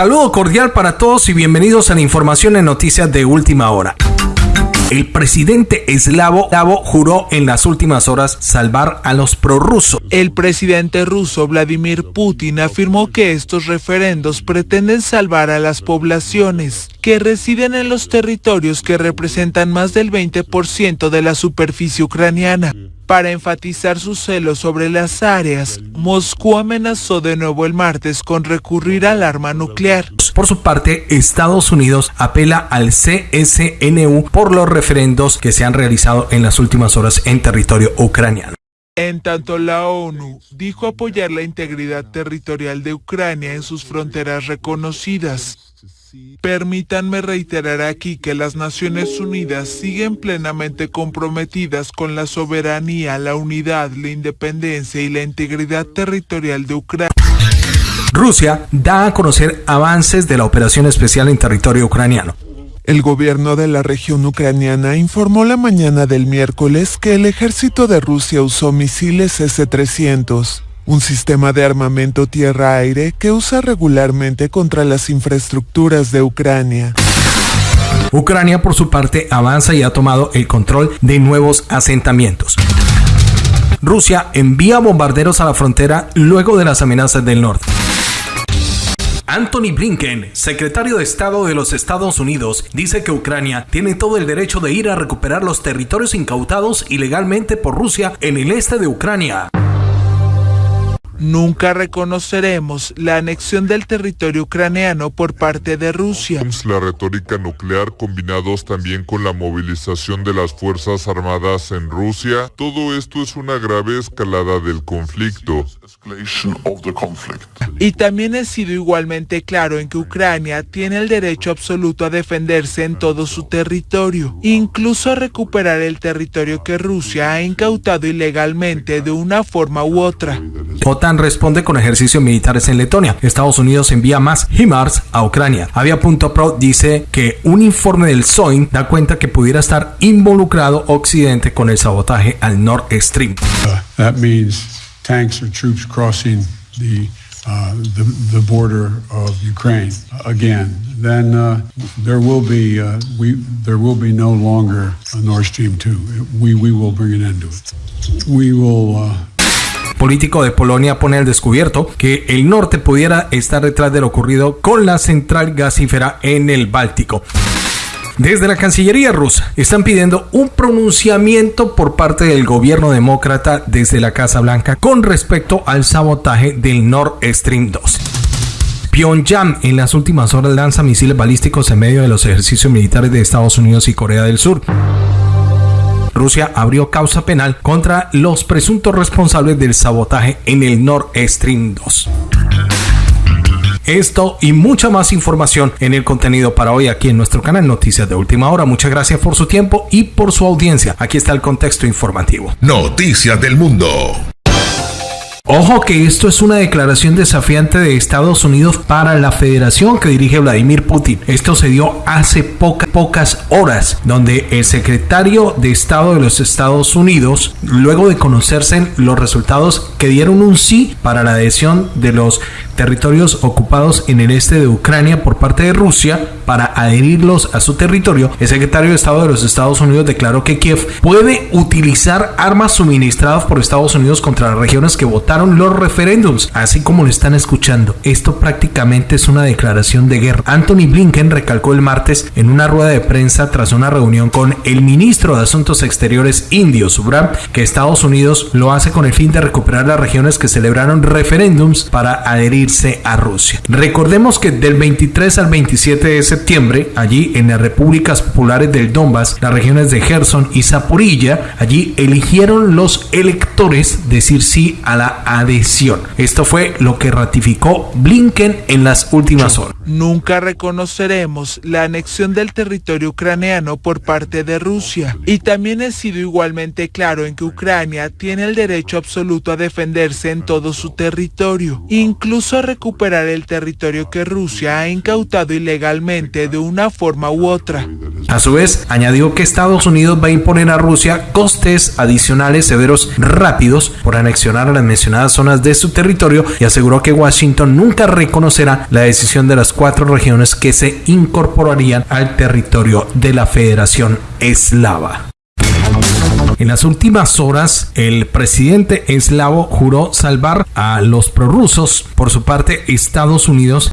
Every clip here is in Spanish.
Saludo cordial para todos y bienvenidos a la información en noticias de última hora. El presidente eslavo juró en las últimas horas salvar a los prorrusos. El presidente ruso Vladimir Putin afirmó que estos referendos pretenden salvar a las poblaciones que residen en los territorios que representan más del 20% de la superficie ucraniana. Para enfatizar su celo sobre las áreas, Moscú amenazó de nuevo el martes con recurrir al arma nuclear. Por su parte, Estados Unidos apela al CSNU por los referendos que se han realizado en las últimas horas en territorio ucraniano. En tanto, la ONU dijo apoyar la integridad territorial de Ucrania en sus fronteras reconocidas. Permítanme reiterar aquí que las Naciones Unidas siguen plenamente comprometidas con la soberanía, la unidad, la independencia y la integridad territorial de Ucrania. Rusia da a conocer avances de la operación especial en territorio ucraniano. El gobierno de la región ucraniana informó la mañana del miércoles que el ejército de Rusia usó misiles S-300 un sistema de armamento tierra-aire que usa regularmente contra las infraestructuras de Ucrania. Ucrania, por su parte, avanza y ha tomado el control de nuevos asentamientos. Rusia envía bombarderos a la frontera luego de las amenazas del norte. Anthony Blinken, secretario de Estado de los Estados Unidos, dice que Ucrania tiene todo el derecho de ir a recuperar los territorios incautados ilegalmente por Rusia en el este de Ucrania. Nunca reconoceremos la anexión del territorio ucraniano por parte de Rusia. La retórica nuclear combinados también con la movilización de las Fuerzas Armadas en Rusia, todo esto es una grave escalada del conflicto. Y también he sido igualmente claro en que Ucrania tiene el derecho absoluto a defenderse en todo su territorio, incluso a recuperar el territorio que Rusia ha incautado ilegalmente de una forma u otra. OTAN responde con ejercicios militares en Letonia. Estados Unidos envía más HIMARS a Ucrania. Avia.pro dice que un informe del SOIN da cuenta que pudiera estar involucrado Occidente con el sabotaje al Nord Stream. Uh, tanks or troops crossing the uh, the, the, border of Ukraine again, then uh, there will be uh, we there will be no longer a Nord Stream 2. We we will bring an end to it. We will. Político de Polonia pone al descubierto que el norte pudiera estar detrás de lo ocurrido con la central gasífera en el Báltico. Desde la Cancillería rusa están pidiendo un pronunciamiento por parte del gobierno demócrata desde la Casa Blanca con respecto al sabotaje del Nord Stream 2. Pyongyang en las últimas horas lanza misiles balísticos en medio de los ejercicios militares de Estados Unidos y Corea del Sur. Rusia abrió causa penal contra los presuntos responsables del sabotaje en el Nord Stream 2. Esto y mucha más información en el contenido para hoy aquí en nuestro canal Noticias de Última Hora. Muchas gracias por su tiempo y por su audiencia. Aquí está el contexto informativo. Noticias del Mundo. Ojo que esto es una declaración desafiante de Estados Unidos para la federación que dirige Vladimir Putin. Esto se dio hace pocas horas, donde el secretario de Estado de los Estados Unidos, luego de conocerse los resultados que dieron un sí para la adhesión de los territorios ocupados en el este de Ucrania por parte de Rusia para adherirlos a su territorio, el secretario de Estado de los Estados Unidos declaró que Kiev puede utilizar armas suministradas por Estados Unidos contra las regiones que votaron los referéndums, así como lo están escuchando. Esto prácticamente es una declaración de guerra. Anthony Blinken recalcó el martes en una rueda de prensa tras una reunión con el ministro de Asuntos Exteriores indio, Subram, que Estados Unidos lo hace con el fin de recuperar las regiones que celebraron referéndums para adherir a Rusia. Recordemos que del 23 al 27 de septiembre, allí en las repúblicas populares del Donbass, las regiones de Gerson y Zaporilla, allí eligieron los electores decir sí a la adhesión. Esto fue lo que ratificó Blinken en las últimas horas. Nunca reconoceremos la anexión del territorio ucraniano por parte de Rusia. Y también he sido igualmente claro en que Ucrania tiene el derecho absoluto a defenderse en todo su territorio, incluso recuperar el territorio que Rusia ha incautado ilegalmente de una forma u otra. A su vez, añadió que Estados Unidos va a imponer a Rusia costes adicionales severos rápidos por anexionar a las mencionadas zonas de su territorio y aseguró que Washington nunca reconocerá la decisión de las cuatro regiones que se incorporarían al territorio de la Federación Eslava. En las últimas horas, el presidente eslavo juró salvar a los prorrusos. Por su parte, Estados Unidos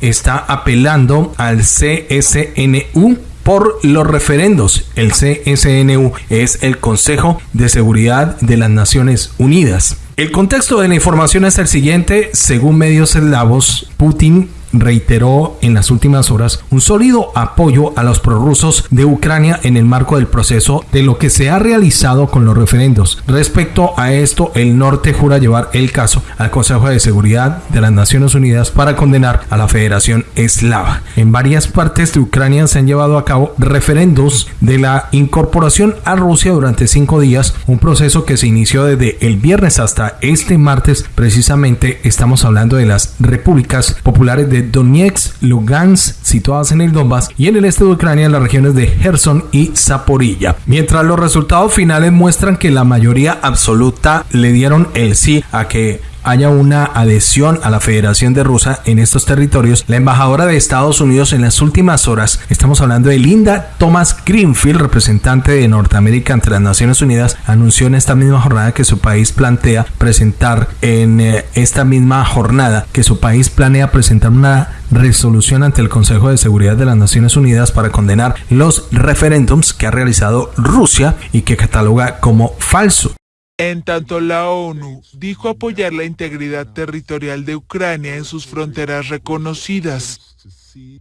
está apelando al CSNU por los referendos. El CSNU es el Consejo de Seguridad de las Naciones Unidas. El contexto de la información es el siguiente. Según medios eslavos, Putin reiteró en las últimas horas un sólido apoyo a los prorrusos de Ucrania en el marco del proceso de lo que se ha realizado con los referendos. Respecto a esto, el norte jura llevar el caso al Consejo de Seguridad de las Naciones Unidas para condenar a la Federación Eslava. En varias partes de Ucrania se han llevado a cabo referendos de la incorporación a Rusia durante cinco días, un proceso que se inició desde el viernes hasta este martes. Precisamente estamos hablando de las repúblicas populares de Donetsk, Lugansk, situadas en el Donbass, y en el este de Ucrania en las regiones de Kherson y Zaporilla. Mientras los resultados finales muestran que la mayoría absoluta le dieron el sí a que haya una adhesión a la Federación de Rusia en estos territorios, la embajadora de Estados Unidos en las últimas horas, estamos hablando de Linda Thomas Greenfield, representante de Norteamérica ante las Naciones Unidas, anunció en esta misma jornada que su país plantea presentar en eh, esta misma jornada que su país planea presentar una resolución ante el Consejo de Seguridad de las Naciones Unidas para condenar los referéndums que ha realizado Rusia y que cataloga como falso. En tanto, la ONU dijo apoyar la integridad territorial de Ucrania en sus fronteras reconocidas.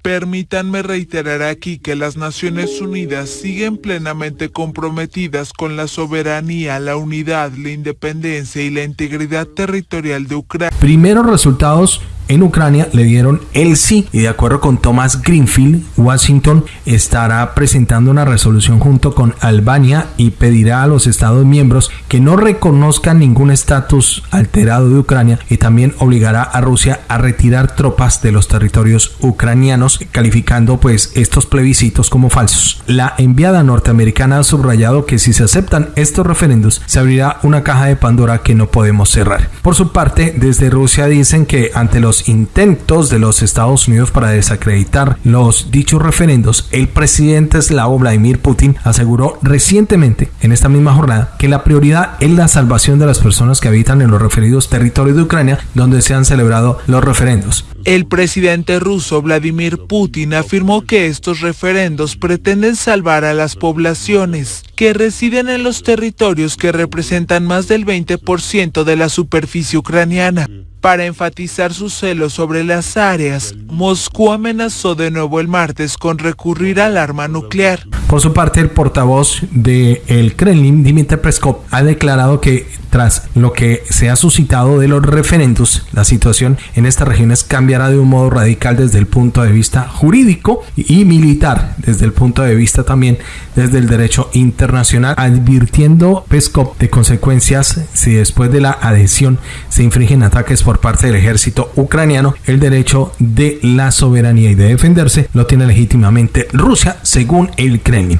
Permítanme reiterar aquí que las Naciones Unidas siguen plenamente comprometidas con la soberanía, la unidad, la independencia y la integridad territorial de Ucrania. Primeros resultados en Ucrania le dieron el sí y de acuerdo con Thomas Greenfield, Washington estará presentando una resolución junto con Albania y pedirá a los Estados miembros que no reconozcan ningún estatus alterado de Ucrania y también obligará a Rusia a retirar tropas de los territorios ucranianos, calificando pues estos plebiscitos como falsos. La enviada norteamericana ha subrayado que si se aceptan estos referendos se abrirá una caja de Pandora que no podemos cerrar. Por su parte, desde Rusia dicen que ante los intentos de los Estados Unidos para desacreditar los dichos referendos, el presidente eslavo Vladimir Putin aseguró recientemente en esta misma jornada que la prioridad es la salvación de las personas que habitan en los referidos territorios de Ucrania donde se han celebrado los referendos. El presidente ruso Vladimir Putin afirmó que estos referendos pretenden salvar a las poblaciones que residen en los territorios que representan más del 20% de la superficie ucraniana. Para enfatizar su celo sobre las áreas, Moscú amenazó de nuevo el martes con recurrir al arma nuclear. Por su parte, el portavoz del el Kremlin, Dmitry Peskov, ha declarado que tras lo que se ha suscitado de los referendos, la situación en estas regiones de un modo radical desde el punto de vista jurídico y militar, desde el punto de vista también desde el derecho internacional, advirtiendo Peskov de consecuencias si después de la adhesión se infringen ataques por parte del ejército ucraniano, el derecho de la soberanía y de defenderse lo tiene legítimamente Rusia, según el Kremlin.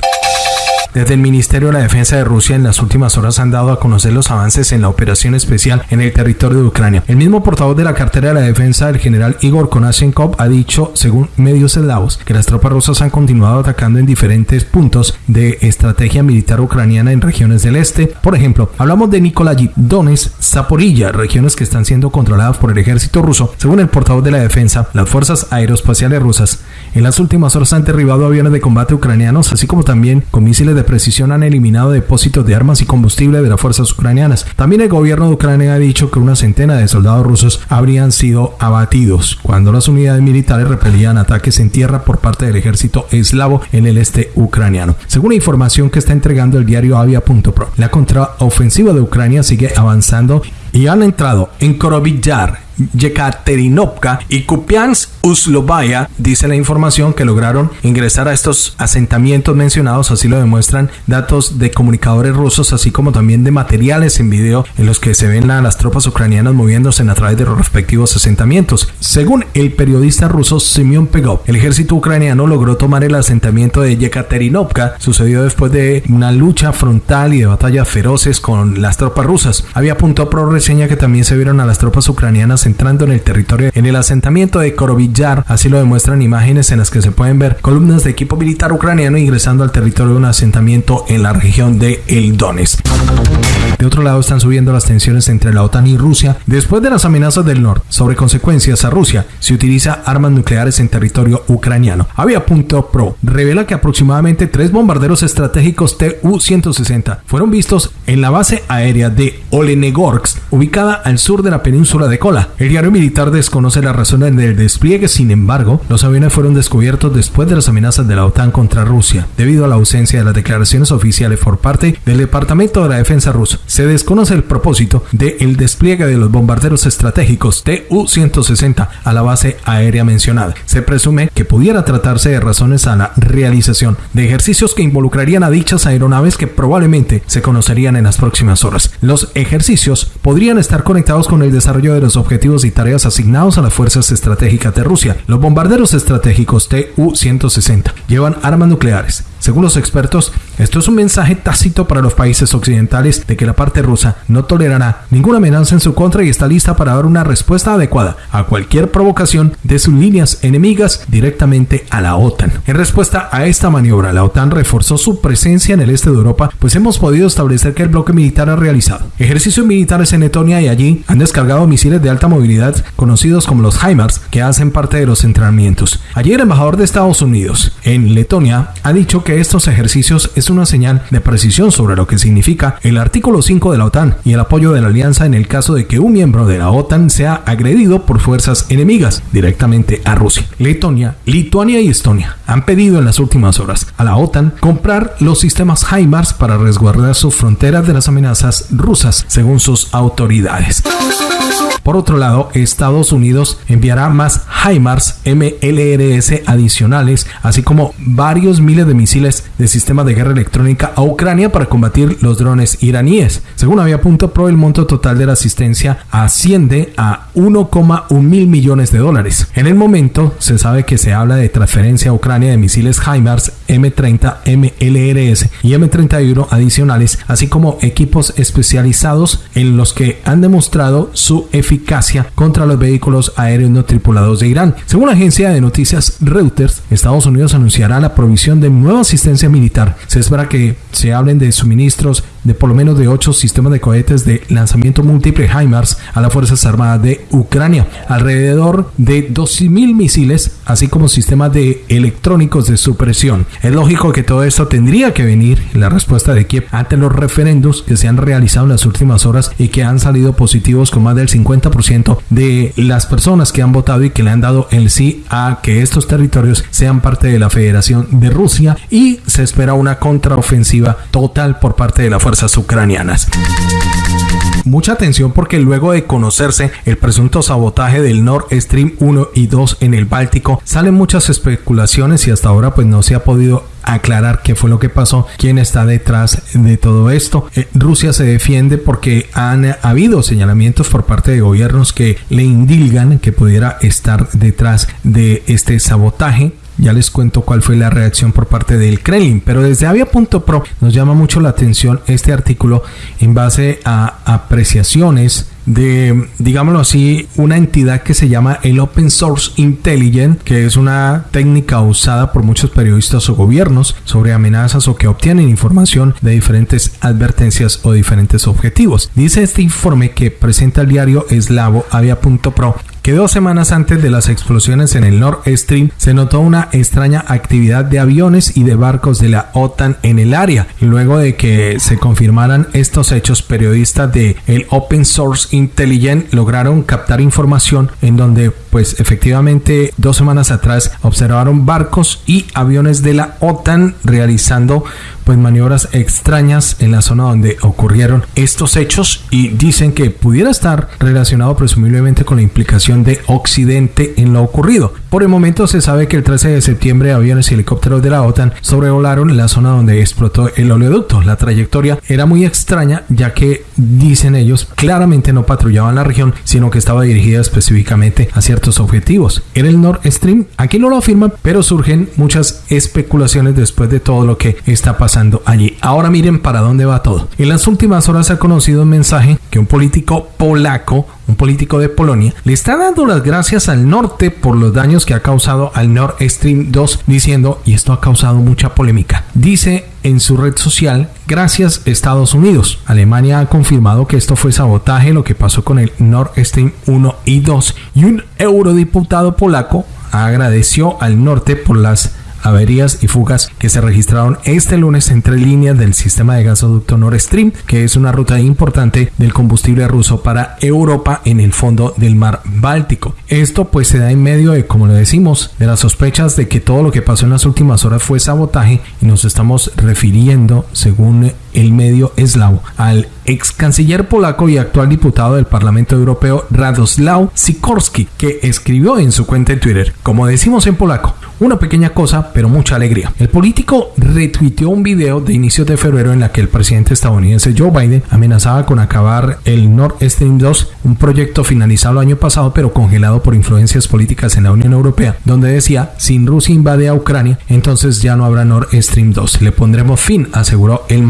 Desde el Ministerio de la Defensa de Rusia en las últimas horas han dado a conocer los avances en la operación especial en el territorio de Ucrania. El mismo portavoz de la cartera de la defensa, el general Igor Konashenkov, ha dicho, según medios eslavos, que las tropas rusas han continuado atacando en diferentes puntos de estrategia militar ucraniana en regiones del este. Por ejemplo, hablamos de Nikolayi, Donetsk, Zaporilla, regiones que están siendo controladas por el ejército ruso. Según el portavoz de la defensa, las fuerzas aeroespaciales rusas en las últimas horas han derribado aviones de combate ucranianos, así como también con misiles de precisión han eliminado depósitos de armas y combustible de las fuerzas ucranianas. También el gobierno de Ucrania ha dicho que una centena de soldados rusos habrían sido abatidos cuando las unidades militares repelían ataques en tierra por parte del ejército eslavo en el este ucraniano. Según información que está entregando el diario Avia.pro, la contraofensiva de Ucrania sigue avanzando y han entrado en Korovyar Yekaterinovka y Kupiansk, Uslovaya, dice la información que lograron ingresar a estos asentamientos mencionados, así lo demuestran datos de comunicadores rusos, así como también de materiales en video en los que se ven a las tropas ucranianas moviéndose a través de los respectivos asentamientos. Según el periodista ruso Semyon Pegov, el ejército ucraniano logró tomar el asentamiento de Yekaterinovka, sucedió después de una lucha frontal y de batallas feroces con las tropas rusas. Había punto pro reseña que también se vieron a las tropas ucranianas entrando en el territorio en el asentamiento de Korovillar, así lo demuestran imágenes en las que se pueden ver columnas de equipo militar ucraniano ingresando al territorio de un asentamiento en la región de El Donetsk. De otro lado están subiendo las tensiones entre la OTAN y Rusia después de las amenazas del norte sobre consecuencias a Rusia si utiliza armas nucleares en territorio ucraniano. Avia.pro revela que aproximadamente tres bombarderos estratégicos TU-160 fueron vistos en la base aérea de Olenegorsk, ubicada al sur de la península de Kola. El diario militar desconoce las razones del despliegue, sin embargo, los aviones fueron descubiertos después de las amenazas de la OTAN contra Rusia, debido a la ausencia de las declaraciones oficiales por parte del Departamento de la Defensa ruso. Se desconoce el propósito del despliegue de los bombarderos estratégicos TU-160 a la base aérea mencionada. Se presume que pudiera tratarse de razones a la realización de ejercicios que involucrarían a dichas aeronaves que probablemente se conocerían en las próximas horas. Los ejercicios podrían estar conectados con el desarrollo de los objetivos y tareas asignados a las fuerzas estratégicas de Rusia. Los bombarderos estratégicos TU-160 llevan armas nucleares. Según los expertos, esto es un mensaje tácito para los países occidentales de que la parte rusa no tolerará ninguna amenaza en su contra y está lista para dar una respuesta adecuada a cualquier provocación de sus líneas enemigas directamente a la OTAN. En respuesta a esta maniobra, la OTAN reforzó su presencia en el este de Europa, pues hemos podido establecer que el bloque militar ha realizado ejercicios militares en Letonia y allí han descargado misiles de alta movilidad conocidos como los HIMARS que hacen parte de los entrenamientos. Ayer el embajador de Estados Unidos en Letonia ha dicho estos ejercicios es una señal de precisión sobre lo que significa el artículo 5 de la OTAN y el apoyo de la alianza en el caso de que un miembro de la OTAN sea agredido por fuerzas enemigas directamente a Rusia. Letonia, Lituania y Estonia han pedido en las últimas horas a la OTAN comprar los sistemas HIMARS para resguardar sus fronteras de las amenazas rusas, según sus autoridades. Por otro lado, Estados Unidos enviará más HIMARS MLRS adicionales, así como varios miles de misiles de sistema de guerra electrónica a Ucrania para combatir los drones iraníes. Según Avia.pro, el monto total de la asistencia asciende a 1,1 mil millones de dólares. En el momento, se sabe que se habla de transferencia a Ucrania de misiles HIMARS M30 MLRS y M31 adicionales, así como equipos especializados en los que han demostrado su eficacia contra los vehículos aéreos no tripulados de Irán. Según la agencia de noticias Reuters, Estados Unidos anunciará la provisión de nueva asistencia militar. Se espera que se hablen de suministros de por lo menos de 8 sistemas de cohetes de lanzamiento múltiple HIMARS a las Fuerzas Armadas de Ucrania, alrededor de 12.000 misiles, así como sistemas de electrónicos de supresión. Es lógico que todo esto tendría que venir la respuesta de Kiev ante los referendos que se han realizado en las últimas horas y que han salido positivos con más del 50% de las personas que han votado y que le han dado el sí a que estos territorios sean parte de la Federación de Rusia y se espera una contraofensiva total por parte de la fuerzas ucranianas. Mucha atención porque luego de conocerse el presunto sabotaje del Nord Stream 1 y 2 en el Báltico, salen muchas especulaciones y hasta ahora pues no se ha podido aclarar qué fue lo que pasó, quién está detrás de todo esto. Eh, Rusia se defiende porque han habido señalamientos por parte de gobiernos que le indilgan que pudiera estar detrás de este sabotaje. Ya les cuento cuál fue la reacción por parte del Kremlin, pero desde Avia.pro nos llama mucho la atención este artículo en base a apreciaciones de, digámoslo así, una entidad que se llama el Open Source Intelligence, que es una técnica usada por muchos periodistas o gobiernos sobre amenazas o que obtienen información de diferentes advertencias o diferentes objetivos. Dice este informe que presenta el diario eslavo avia.pro que dos semanas antes de las explosiones en el Nord Stream se notó una extraña actividad de aviones y de barcos de la OTAN en el área. Luego de que se confirmaran estos hechos, periodistas de el Open Source Intelligence lograron captar información en donde pues efectivamente dos semanas atrás observaron barcos y aviones de la OTAN realizando pues maniobras extrañas en la zona donde ocurrieron estos hechos y dicen que pudiera estar relacionado presumiblemente con la implicación de Occidente en lo ocurrido. Por el momento se sabe que el 13 de septiembre aviones y helicópteros de la OTAN sobrevolaron la zona donde explotó el oleoducto. La trayectoria era muy extraña ya que dicen ellos claramente no patrullaban la región sino que estaba dirigida específicamente a ciertos objetivos. Era el Nord Stream, aquí no lo afirman pero surgen muchas especulaciones después de todo lo que está pasando allí. Ahora miren para dónde va todo. En las últimas horas se ha conocido un mensaje que un político polaco, un político de Polonia, le está dando las gracias al norte por los daños que ha causado al Nord Stream 2, diciendo, y esto ha causado mucha polémica, dice en su red social, gracias Estados Unidos. Alemania ha confirmado que esto fue sabotaje, lo que pasó con el Nord Stream 1 y 2, y un eurodiputado polaco agradeció al norte por las averías y fugas que se registraron este lunes entre líneas del sistema de gasoducto Nord Stream, que es una ruta importante del combustible ruso para Europa en el fondo del mar Báltico. Esto pues se da en medio de, como le decimos, de las sospechas de que todo lo que pasó en las últimas horas fue sabotaje y nos estamos refiriendo, según el medio eslavo, al ex canciller polaco y actual diputado del Parlamento Europeo Radoslaw Sikorski, que escribió en su cuenta en Twitter, como decimos en polaco, una pequeña cosa, pero mucha alegría. El político retuiteó un video de inicios de febrero en la que el presidente estadounidense Joe Biden amenazaba con acabar el Nord Stream 2, un proyecto finalizado el año pasado pero congelado por influencias políticas en la Unión Europea, donde decía, sin Rusia invade a Ucrania, entonces ya no habrá Nord Stream 2. Le pondremos fin, aseguró el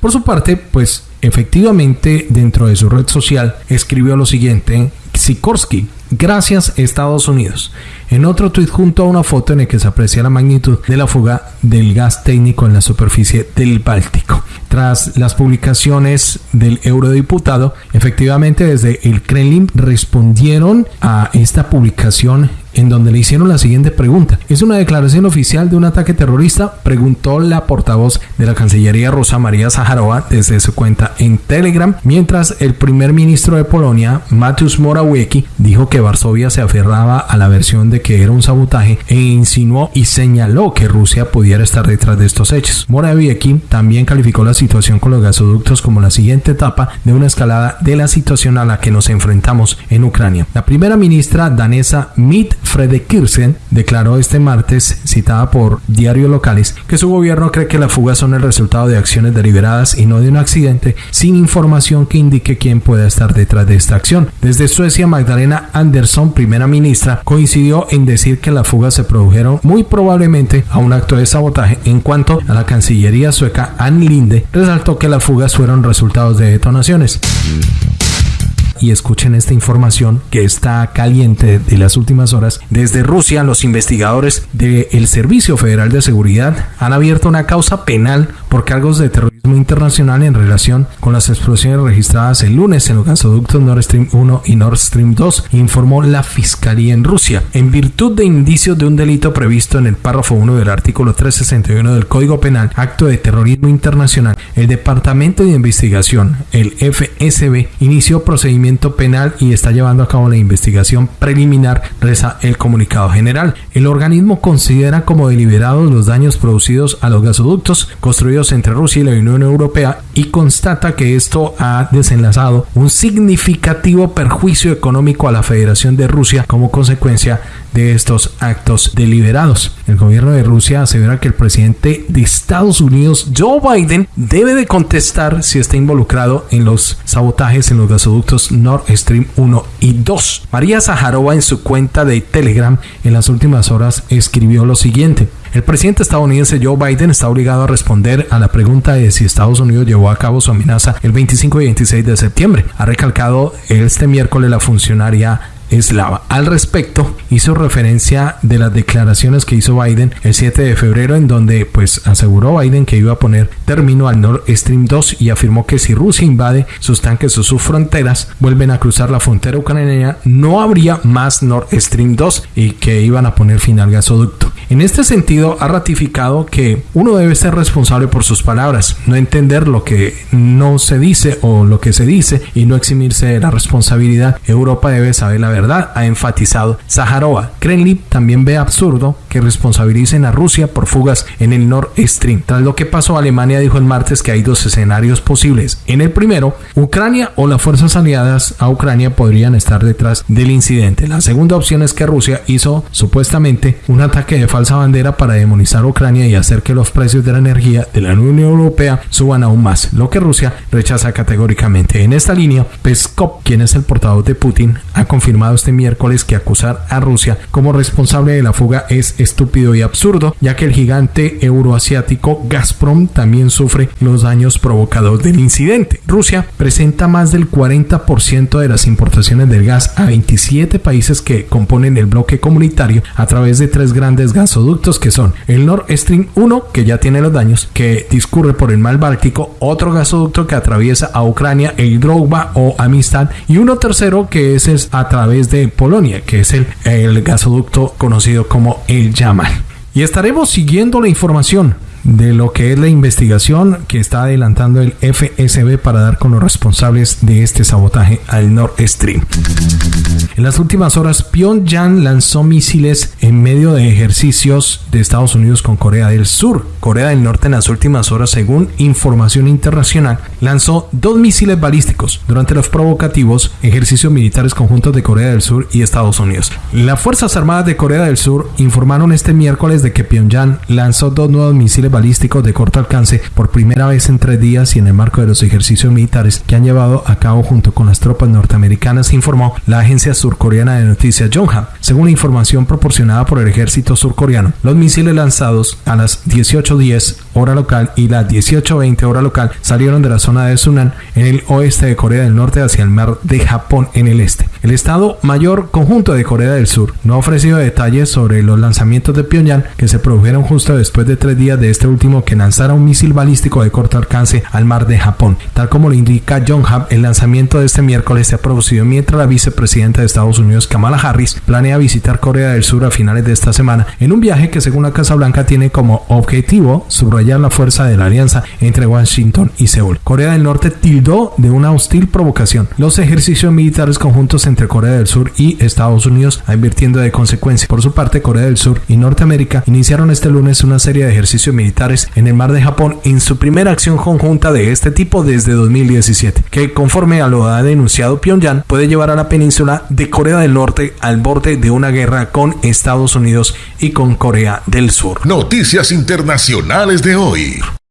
Por su parte, pues efectivamente dentro de su red social escribió lo siguiente, Sikorsky, gracias Estados Unidos. En otro tuit junto a una foto en el que se aprecia la magnitud de la fuga del gas técnico en la superficie del Báltico. Tras las publicaciones del eurodiputado, efectivamente desde el Kremlin respondieron a esta publicación en donde le hicieron la siguiente pregunta. ¿Es una declaración oficial de un ataque terrorista? Preguntó la portavoz de la Cancillería Rosa María Zaharova desde su cuenta en Telegram, mientras el primer ministro de Polonia, Mateusz Morawiecki, dijo que Varsovia se aferraba a la versión de que era un sabotaje e insinuó y señaló que Rusia pudiera estar detrás de estos hechos. Morawiecki también calificó la situación con los gasoductos como la siguiente etapa de una escalada de la situación a la que nos enfrentamos en Ucrania. La primera ministra danesa Mitt Kirsten declaró este martes, citada por diarios locales, que su gobierno cree que las fugas son el resultado de acciones deliberadas y no de un accidente, sin información que indique quién pueda estar detrás de esta acción. Desde Suecia, Magdalena primera ministra, coincidió en decir que las fugas se produjeron muy probablemente a un acto de sabotaje. En cuanto a la Cancillería sueca, Ann Linde resaltó que las fugas fueron resultados de detonaciones y escuchen esta información que está caliente de las últimas horas. Desde Rusia, los investigadores del Servicio Federal de Seguridad han abierto una causa penal por cargos de terrorismo internacional en relación con las explosiones registradas el lunes en los gasoductos Nord Stream 1 y Nord Stream 2, informó la Fiscalía en Rusia. En virtud de indicios de un delito previsto en el párrafo 1 del artículo 361 del Código Penal, acto de terrorismo internacional, el Departamento de Investigación, el FSB, inició procedimiento penal y está llevando a cabo la investigación preliminar, reza el comunicado general. El organismo considera como deliberados los daños producidos a los gasoductos construidos entre Rusia y la Unión Europea y constata que esto ha desenlazado un significativo perjuicio económico a la Federación de Rusia como consecuencia de estos actos deliberados. El gobierno de Rusia asegura que el presidente de Estados Unidos, Joe Biden, debe de contestar si está involucrado en los sabotajes en los gasoductos Nord Stream 1 y 2. María Zaharova en su cuenta de Telegram en las últimas horas escribió lo siguiente. El presidente estadounidense Joe Biden está obligado a responder a la pregunta de si Estados Unidos llevó a cabo su amenaza el 25 y 26 de septiembre. Ha recalcado este miércoles la funcionaria eslava. Al respecto, hizo referencia de las declaraciones que hizo Biden el 7 de febrero en donde pues aseguró Biden que iba a poner término al Nord Stream 2 y afirmó que si Rusia invade sus tanques o sus fronteras, vuelven a cruzar la frontera ucraniana, no habría más Nord Stream 2 y que iban a poner fin al gasoducto. En este sentido, ha ratificado que uno debe ser responsable por sus palabras, no entender lo que no se dice o lo que se dice y no eximirse de la responsabilidad. Europa debe saber la verdad, ha enfatizado Zaharova. Kremlin también ve absurdo que responsabilicen a Rusia por fugas en el Nord Stream. Tras lo que pasó, Alemania dijo el martes que hay dos escenarios posibles. En el primero, Ucrania o las fuerzas aliadas a Ucrania podrían estar detrás del incidente. La segunda opción es que Rusia hizo supuestamente un ataque de falsa bandera para demonizar a Ucrania y hacer que los precios de la energía de la Unión Europea suban aún más, lo que Rusia rechaza categóricamente. En esta línea, Peskov, quien es el portavoz de Putin, ha confirmado este miércoles que acusar a Rusia como responsable de la fuga es estúpido y absurdo, ya que el gigante euroasiático Gazprom también sufre los daños provocados del incidente. Rusia presenta más del 40% de las importaciones del gas a 27 países que componen el bloque comunitario a través de tres grandes gas gasoductos que son el Nord Stream 1, que ya tiene los daños, que discurre por el mar Báltico, otro gasoducto que atraviesa a Ucrania, el Drogba o Amistad, y uno tercero que es a través de Polonia, que es el, el gasoducto conocido como el Yamal. Y estaremos siguiendo la información de lo que es la investigación que está adelantando el FSB para dar con los responsables de este sabotaje al Nord Stream. En las últimas horas, Pyongyang lanzó misiles en medio de ejercicios de Estados Unidos con Corea del Sur. Corea del Norte en las últimas horas, según información internacional, lanzó dos misiles balísticos durante los provocativos ejercicios militares conjuntos de Corea del Sur y Estados Unidos. Las Fuerzas Armadas de Corea del Sur informaron este miércoles de que Pyongyang lanzó dos nuevos misiles balísticos de corto alcance por primera vez en tres días y en el marco de los ejercicios militares que han llevado a cabo junto con las tropas norteamericanas, informó la agencia surcoreana de noticias Yonhap. Según información proporcionada por el ejército surcoreano, los misiles lanzados a las 18.10 hora local y las 18.20 hora local salieron de la zona de Sunan en el oeste de Corea del Norte hacia el mar de Japón en el este. El Estado Mayor Conjunto de Corea del Sur no ha ofrecido detalles sobre los lanzamientos de Pyongyang que se produjeron justo después de tres días de este último que lanzara un misil balístico de corto alcance al mar de Japón. Tal como lo indica John Hub, el lanzamiento de este miércoles se ha producido mientras la vicepresidenta de Estados Unidos, Kamala Harris, planea visitar Corea del Sur a finales de esta semana en un viaje que según la Casa Blanca tiene como objetivo subrayar la fuerza de la alianza entre Washington y Seúl. Corea del Norte tildó de una hostil provocación los ejercicios militares conjuntos entre Corea del Sur y Estados Unidos, advirtiendo de consecuencia. Por su parte, Corea del Sur y Norteamérica iniciaron este lunes una serie de ejercicios en el mar de Japón en su primera acción conjunta de este tipo desde 2017, que conforme a lo ha denunciado Pyongyang, puede llevar a la península de Corea del Norte al borde de una guerra con Estados Unidos y con Corea del Sur. Noticias internacionales de hoy.